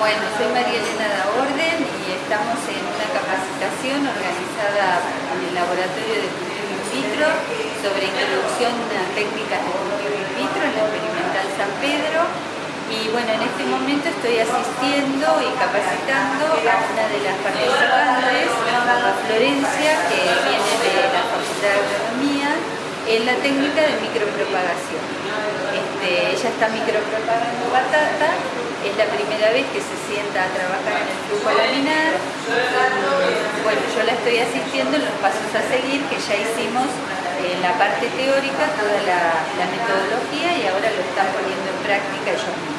Bueno, soy María Elena da Orden y estamos en una capacitación organizada en el Laboratorio de Cultivo In Vitro sobre introducción a técnicas de cultivo in vitro en la Experimental San Pedro y bueno, en este momento estoy asistiendo y capacitando a una de las participantes, a Florencia, que viene de la Facultad de Agronomía, en la técnica de micropropagación. Este, ella está micropropagando batata la primera vez que se sienta a trabajar en el flujo laminar. Bueno, yo la estoy asistiendo en los pasos a seguir que ya hicimos en la parte teórica, toda la, metodología y ahora lo están poniendo en práctica ellos mismos.